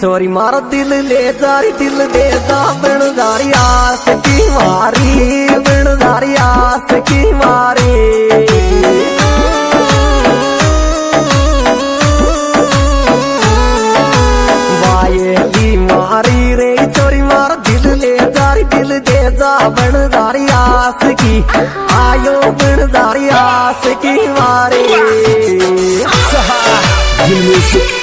छोरी मारो दिल ले, जारी दिल दे जा बन आस की मारी बिणदारी आस की मारी। वायली मारी रे छोरी मार दिल ले, जारी दिल दे जा आस की, आयो बिणदारी आस की मारी। Music